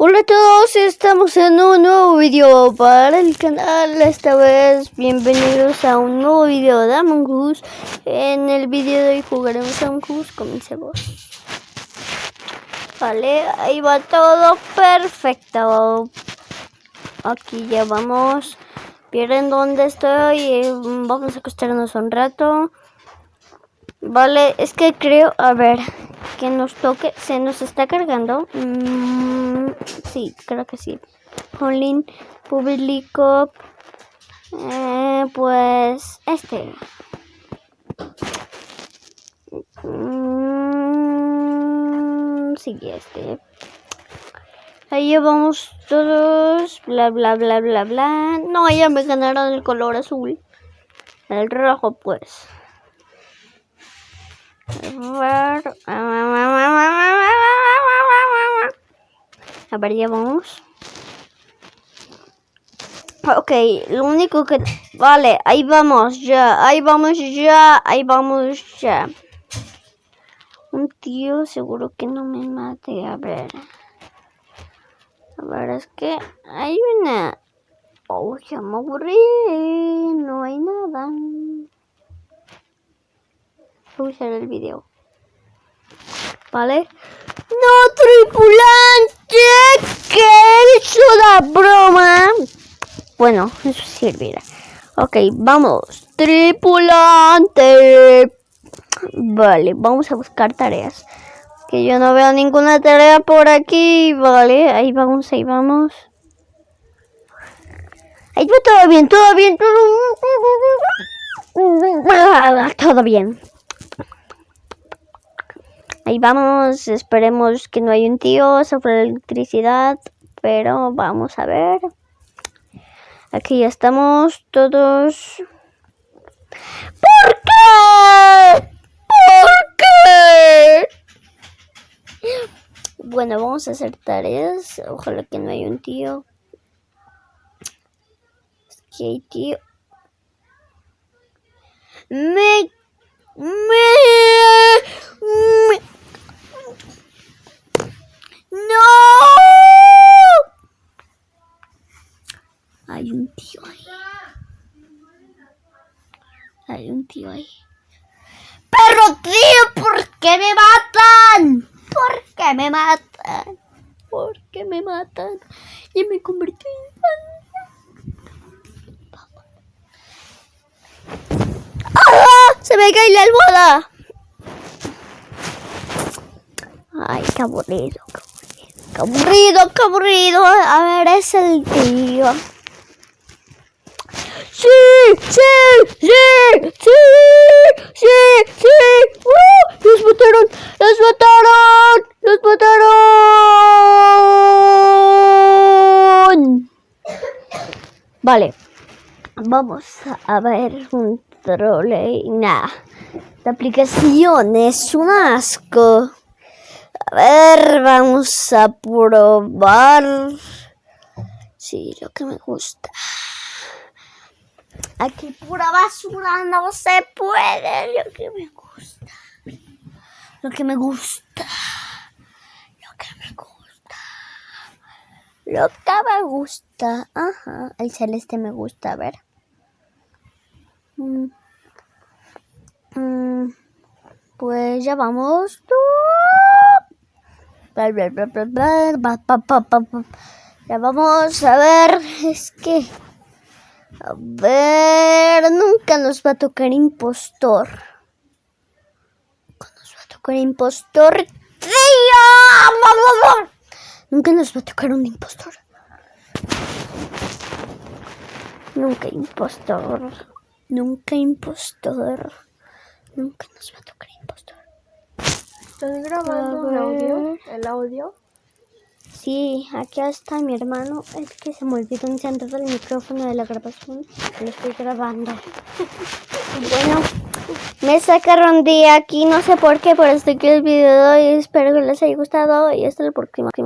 Hola a todos, estamos en un nuevo video para el canal. Esta vez, bienvenidos a un nuevo video de Among Us. En el video de hoy jugaremos Among Us. Comencemos. Vale, ahí va todo perfecto. Aquí ya vamos. Pierden dónde estoy. Vamos a acostarnos un rato. Vale, es que creo, a ver, que nos toque, se nos está cargando. Mm, sí, creo que sí. Colin, público, eh, pues este. Mm, sí, este. Ahí vamos todos, bla, bla, bla, bla, bla. No, ya me ganaron el color azul. El rojo, pues. A ver, ya vamos. Ok, lo único que... Vale, ahí vamos ya, ahí vamos ya, ahí vamos ya. Un tío seguro que no me mate, a ver. A ver, es que hay una... Oh, ya me aburrí, no hay nada. Usar el video. ¿Vale? ¡No, tripulante! ¿Qué es la broma? Bueno, eso servirá. Ok, vamos. Tripulante. Vale, vamos a buscar tareas. Que yo no veo ninguna tarea por aquí. Vale, ahí vamos, ahí vamos. Ahí va todo bien, todo bien, todo bien. Ahí vamos, esperemos que no haya un tío sobre electricidad, pero vamos a ver. Aquí ya estamos todos. ¿Por qué? ¿Por qué? Bueno, vamos a hacer tareas. Ojalá que no haya un tío. Es que hay tío. Me Hay un tío ahí. Hay un tío ahí. ¡Pero tío! ¿Por qué me matan? ¿Por qué me matan? ¿Por qué me matan? Y me convertí en ¡Ah! ¡Se me cae la almohada! Ay, qué aburrido, qué aburrido, qué aburrido. A ver, es el tío. ¡Sí! ¡Sí! ¡Sí! Vale. Vamos a ver un trole. Nah. La aplicación es un asco. A ver, vamos a probar. Sí, lo que me gusta. Aquí pura basura no se puede. Lo que me gusta. Lo que me gusta. Lo que me gusta. Lo me gusta. Ajá. El celeste me gusta. A ver. Mm. Mm. Pues ya vamos. Ya vamos a ver. Es que. A ver, nunca nos va a tocar impostor. Nunca nos va a tocar impostor. ¡Tío! Nunca nos va a tocar un impostor. Nunca impostor. Nunca impostor. Nunca nos va a tocar impostor. ¿Estás grabando el audio? ¿El audio? Sí, aquí está mi hermano. Es que se me olvidó encender el micrófono de la grabación. Lo estoy grabando. bueno, me sacaron de aquí, no sé por qué, pero hasta aquí el video de hoy. Espero que les haya gustado y hasta el próximo.